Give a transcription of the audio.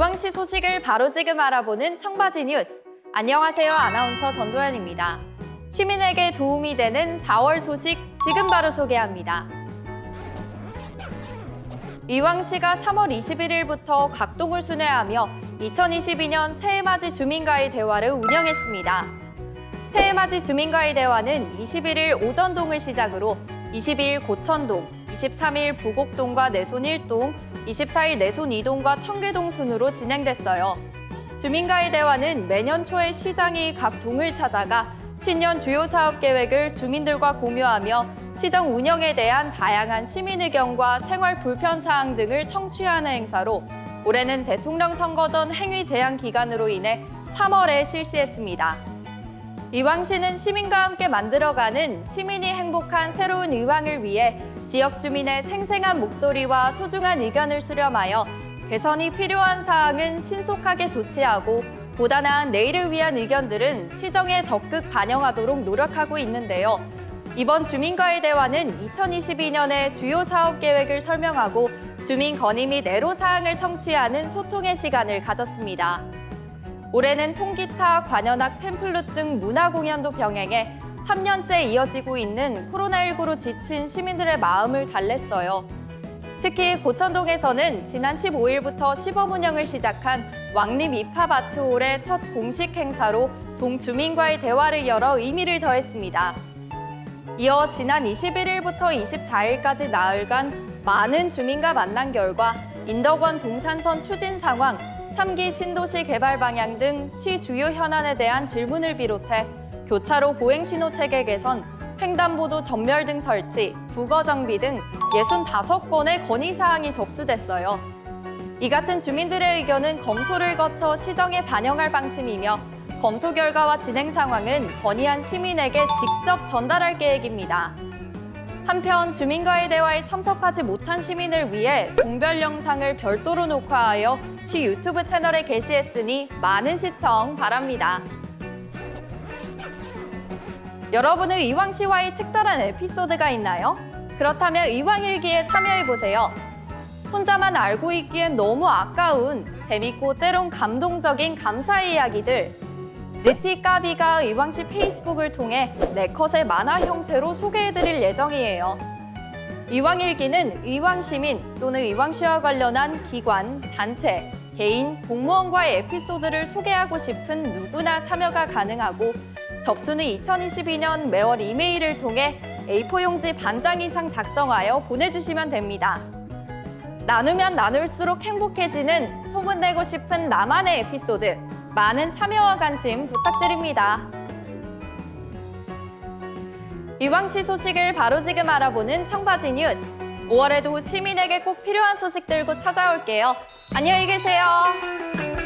이왕시 소식을 바로 지금 알아보는 청바지 뉴스. 안녕하세요. 아나운서 전도연입니다. 시민에게 도움이 되는 4월 소식 지금 바로 소개합니다. 이왕시가 3월 21일부터 각동을 순회하며 2022년 새해맞이 주민과의 대화를 운영했습니다. 새해맞이 주민과의 대화는 21일 오전동을 시작으로 22일 고천동, 23일 부곡동과 내손 1동, 24일 내손 2동과 청계동 순으로 진행됐어요. 주민과의 대화는 매년 초에 시장이 각 동을 찾아가 신년 주요 사업 계획을 주민들과 공유하며 시정 운영에 대한 다양한 시민 의견과 생활 불편 사항 등을 청취하는 행사로 올해는 대통령 선거 전 행위 제한 기간으로 인해 3월에 실시했습니다. 이왕시는 시민과 함께 만들어가는 시민이 행복한 새로운 이왕을 위해 지역 주민의 생생한 목소리와 소중한 의견을 수렴하여 개선이 필요한 사항은 신속하게 조치하고 보다 나은 내일을 위한 의견들은 시정에 적극 반영하도록 노력하고 있는데요. 이번 주민과의 대화는 2022년의 주요 사업 계획을 설명하고 주민 건의 및 애로 사항을 청취하는 소통의 시간을 가졌습니다. 올해는 통기타, 관현악, 팸플룻 등 문화 공연도 병행해 3년째 이어지고 있는 코로나19로 지친 시민들의 마음을 달랬어요. 특히 고천동에서는 지난 15일부터 시범 운영을 시작한 왕립 입합아트홀의 첫 공식 행사로 동 주민과의 대화를 열어 의미를 더했습니다. 이어 지난 21일부터 24일까지 나흘간 많은 주민과 만난 결과 인덕원 동탄선 추진 상황, 3기 신도시 개발 방향 등 시 주요 현안에 대한 질문을 비롯해 교차로 보행 신호 체계 개선, 횡단보도 전멸 등 설치, 부거 정비 등 65건의 건의사항이 접수됐어요. 이 같은 주민들의 의견은 검토를 거쳐 시정에 반영할 방침이며 검토 결과와 진행 상황은 건의한 시민에게 직접 전달할 계획입니다. 한편 주민과의 대화에 참석하지 못한 시민을 위해 동별 영상을 별도로 녹화하여 시 유튜브 채널에 게시했으니 많은 시청 바랍니다. 여러분은 이왕시와의 특별한 에피소드가 있나요? 그렇다면 이왕일기에 참여해보세요. 혼자만 알고 있기엔 너무 아까운 재밌고 때론 감동적인 감사의 이야기들 느티까비가 이왕시 페이스북을 통해 네컷의 만화 형태로 소개해드릴 예정이에요. 이왕일기는 이왕시민 또는 이왕시와 관련한 기관, 단체, 개인, 공무원과의 에피소드를 소개하고 싶은 누구나 참여가 가능하고 접수는 2022년 매월 이메일을 통해 A4 용지 반장 이상 작성하여 보내주시면 됩니다. 나누면 나눌수록 행복해지는 소문내고 싶은 나만의 에피소드 많은 참여와 관심 부탁드립니다. 이왕시 소식을 바로 지금 알아보는 청바지 뉴스 5월에도 시민에게 꼭 필요한 소식 들고 찾아올게요. 안녕히 계세요.